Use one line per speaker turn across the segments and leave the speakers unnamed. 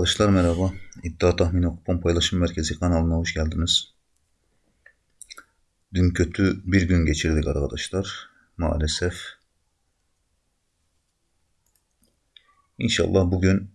Arkadaşlar merhaba. İddia Tahmini Kupon Paylaşım Merkezi kanalına hoş geldiniz. Dün kötü bir gün geçirdik arkadaşlar. Maalesef. İnşallah bugün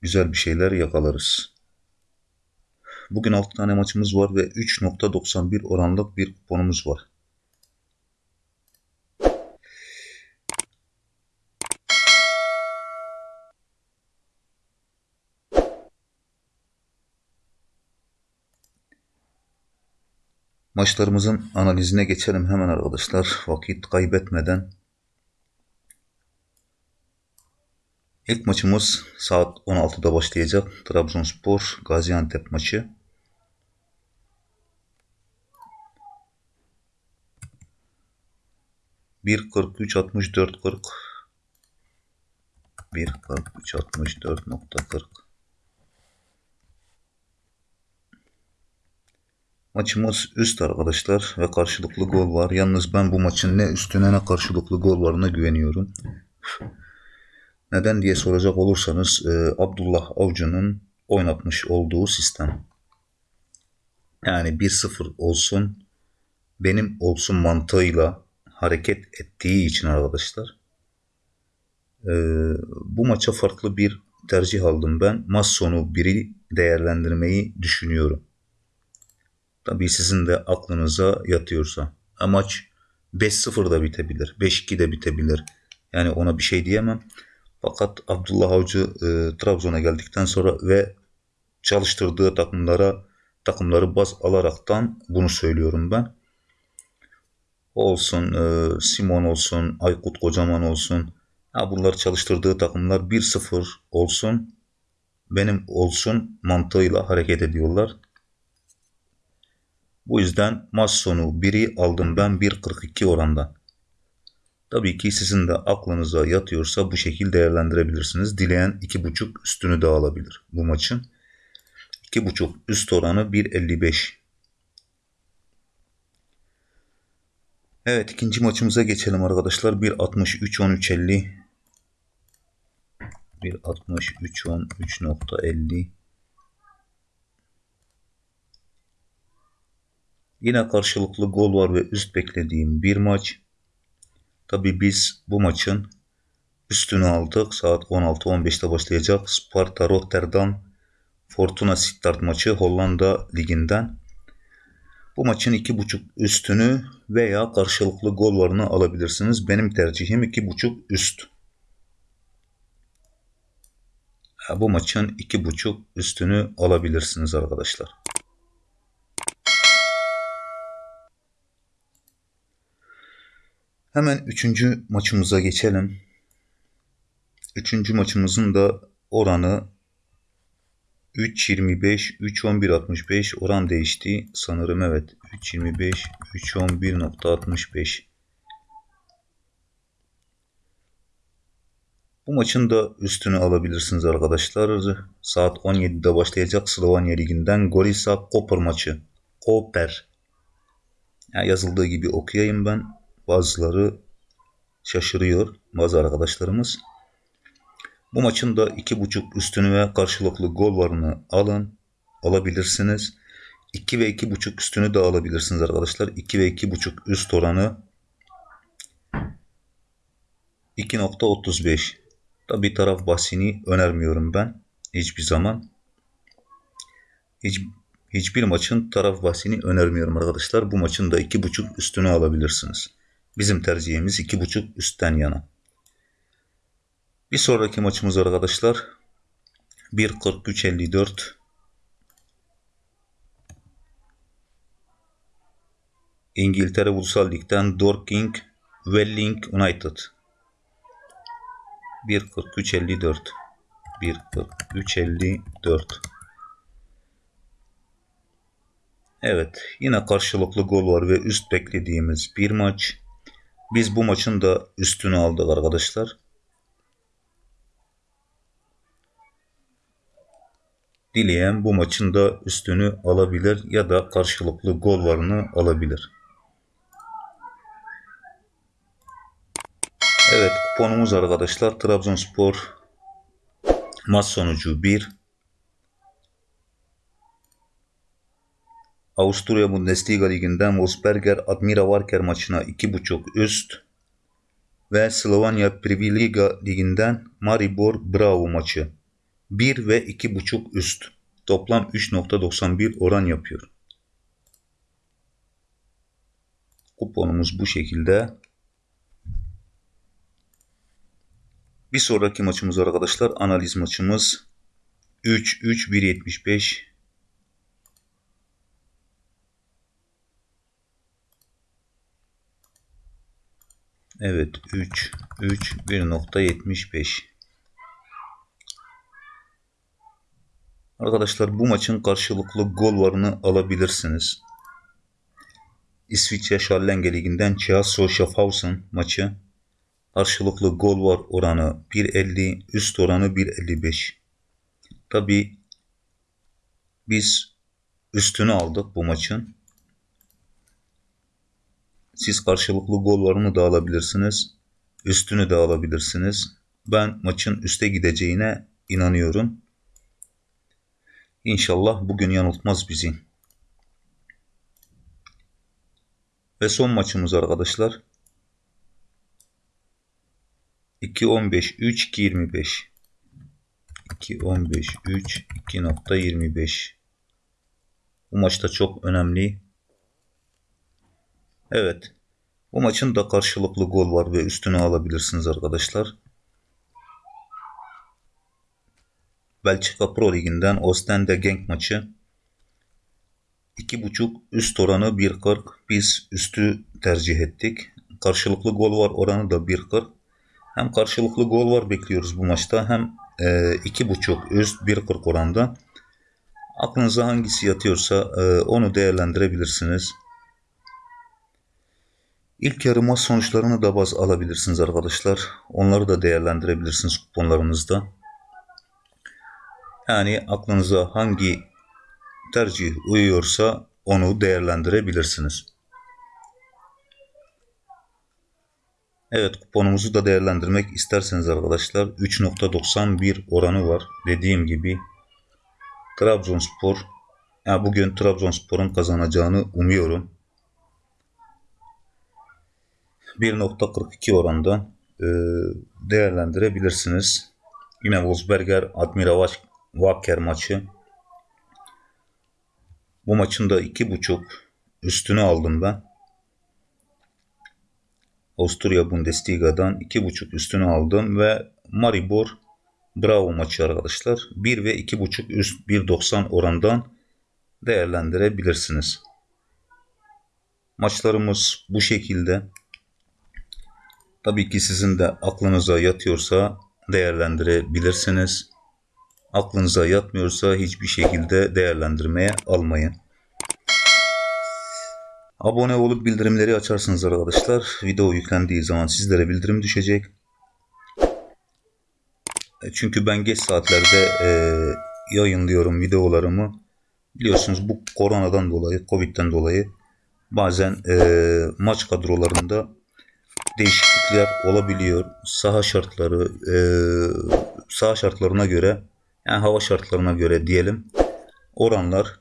güzel bir şeyler yakalarız. Bugün 6 tane maçımız var ve 3.91 oranlık bir kuponumuz var. Maçlarımızın analizine geçelim hemen arkadaşlar. Vakit kaybetmeden. İlk maçımız saat 16'da başlayacak. Trabzonspor Gaziantep maçı. Bir 43 64 40 bir 43 64 nokta 40 Maçımız üst arkadaşlar ve karşılıklı gol var. Yalnız ben bu maçın ne üstüne ne karşılıklı gol varına güveniyorum. Neden diye soracak olursanız e, Abdullah Avcı'nın oynatmış olduğu sistem. Yani 1-0 olsun benim olsun mantığıyla hareket ettiği için arkadaşlar e, bu maça farklı bir tercih aldım ben. Maç sonu biri değerlendirmeyi düşünüyorum. Tabii sizin de aklınıza yatıyorsa. Amaç 5-0 da bitebilir. 5-2 de bitebilir. Yani ona bir şey diyemem. Fakat Abdullah Avcı e, Trabzon'a geldikten sonra ve çalıştırdığı takımlara takımları baz alaraktan bunu söylüyorum ben. Olsun, e, Simon olsun, Aykut Kocaman olsun. Ha, bunları çalıştırdığı takımlar 1-0 olsun, benim olsun mantığıyla hareket ediyorlar. Bu yüzden maç sonu 1'i aldım ben 1.42 oranda. Tabii ki sizin de aklınıza yatıyorsa bu şekilde değerlendirebilirsiniz. Dileyen 2.5 üstünü de alabilir bu maçın. 2.5 üst oranı 1.55. Evet ikinci maçımıza geçelim arkadaşlar. 1.63 13.50 Yine karşılıklı gol var ve üst beklediğim bir maç. Tabi biz bu maçın üstünü aldık. Saat 16-15'te başlayacak. Sparta Rotterdam Fortuna Sittard maçı Hollanda liginden. Bu maçın 2.5 üstünü veya karşılıklı gol varını alabilirsiniz. Benim tercihim 2.5 üst. Bu maçın 2.5 üstünü alabilirsiniz arkadaşlar. Hemen üçüncü maçımıza geçelim. Üçüncü maçımızın da oranı 3.25, 3.11.65 oran değişti. Sanırım evet. 3.25, 3.11.65 Bu maçın da üstünü alabilirsiniz arkadaşlar. Saat 17'de başlayacak Slovenya Ligi'nden Gorisa Koper maçı. Koper. Yani yazıldığı gibi okuyayım ben. Bazıları şaşırıyor bazı arkadaşlarımız. Bu maçın da 2.5 üstünü ve karşılıklı gol varını alın. Alabilirsiniz. 2 ve 2.5 üstünü de alabilirsiniz arkadaşlar. 2 ve 2.5 üst oranı 2.35. Tabi taraf bahsini önermiyorum ben. Hiçbir zaman. Hiç, hiçbir maçın taraf bahsini önermiyorum arkadaşlar. Bu maçın da 2.5 üstünü alabilirsiniz. Bizim tercihimiz 2.5 üstten yana. Bir sonraki maçımız arkadaşlar 1.43.54 İngiltere Ulusal Lig'den Dorking Welling United 1.43.54 1.43.54 Evet yine karşılıklı gol var ve üst beklediğimiz bir maç. Biz bu maçın da üstünü aldık arkadaşlar. Dileyen bu maçın da üstünü alabilir ya da karşılıklı gol varını alabilir. Evet kuponumuz arkadaşlar Trabzonspor maç sonucu 1 Avusturya Bundesliga liginden Wolfsberger Admira Wacker maçına 2.5 üst ve Slovenya Priviliga liginden Maribor Bravo maçı 1 ve 2.5 üst. Toplam 3.91 oran yapıyor. Kuponumuz bu şekilde. Bir sonraki maçımız arkadaşlar analiz maçımız 3 Evet 3 3 1.75 Arkadaşlar bu maçın karşılıklı gol varını alabilirsiniz. İsviçre Schallenge Ligi'nden Chiasso Schaffhausen maçı. Karşılıklı gol var oranı 1.50, üst oranı 1.55. Tabi biz üstünü aldık bu maçın. Siz karşılıklı gol varını da alabilirsiniz. Üstünü de alabilirsiniz. Ben maçın üste gideceğine inanıyorum. İnşallah bugün yanıltmaz bizi. Ve son maçımız arkadaşlar. 2.15 3 2.25 2.15 3 2.25 Bu maçta çok önemli. Evet. Bu maçın da karşılıklı gol var ve üstünü alabilirsiniz arkadaşlar. Belçika Pro Ligi'nden Ostende Genk maçı. 2.5 üst oranı 1.40. Biz üstü tercih ettik. Karşılıklı gol var oranı da 1.40. Hem karşılıklı gol var bekliyoruz bu maçta hem e, 2.5 üst 1.40 oranda. Aklınıza hangisi yatıyorsa e, onu değerlendirebilirsiniz. İlk yarı maç sonuçlarını da baz alabilirsiniz arkadaşlar. Onları da değerlendirebilirsiniz kuponlarınızda. Yani aklınıza hangi tercih uyuyorsa onu değerlendirebilirsiniz. Evet kuponumuzu da değerlendirmek isterseniz arkadaşlar 3.91 oranı var. Dediğim gibi Trabzonspor yani bugün Trabzonspor'un kazanacağını umuyorum. 1.42 oranda e, değerlendirebilirsiniz. Yine Wolfsberger Admira Wacker maçı. Bu maçın da 2.5 üstünü aldım ben. Avusturya Bundesliga'dan 2.5 üstünü aldım ve Maribor Bravo maçı arkadaşlar. 1 ve 2.5 üst 1.90 orandan değerlendirebilirsiniz. Maçlarımız bu şekilde. Tabii ki sizin de aklınıza yatıyorsa değerlendirebilirsiniz. Aklınıza yatmıyorsa hiçbir şekilde değerlendirmeye almayın. Abone olup bildirimleri açarsınız arkadaşlar. Video yüklendiği zaman sizlere bildirim düşecek. E, çünkü ben geç saatlerde e, yayınlıyorum videolarımı. Biliyorsunuz bu koronadan dolayı, covid'den dolayı bazen e, maç kadrolarında değişiklikler olabiliyor. Saha şartları, e, saha şartlarına göre, yani hava şartlarına göre diyelim oranlar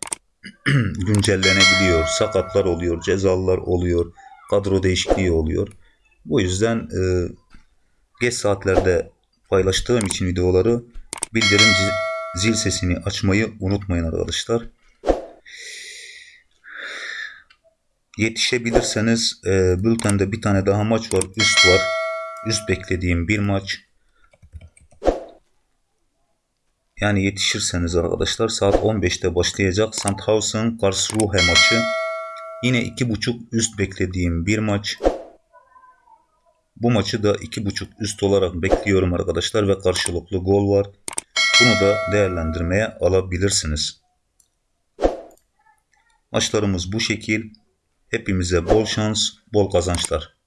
güncellenebiliyor. Sakatlar oluyor, cezalar oluyor, kadro değişikliği oluyor. Bu yüzden e, geç saatlerde paylaştığım için videoları bildirim zil sesini açmayı unutmayın arkadaşlar. Yetişebilirseniz e, bültende bir tane daha maç var. Üst var. Üst beklediğim bir maç. Yani yetişirseniz arkadaşlar saat 15'te başlayacak Sandhausen Karlsruhe maçı. Yine 2.5 üst beklediğim bir maç. Bu maçı da 2.5 üst olarak bekliyorum arkadaşlar ve karşılıklı gol var. Bunu da değerlendirmeye alabilirsiniz. Maçlarımız bu şekil. Hepimize bol şans, bol kazançlar.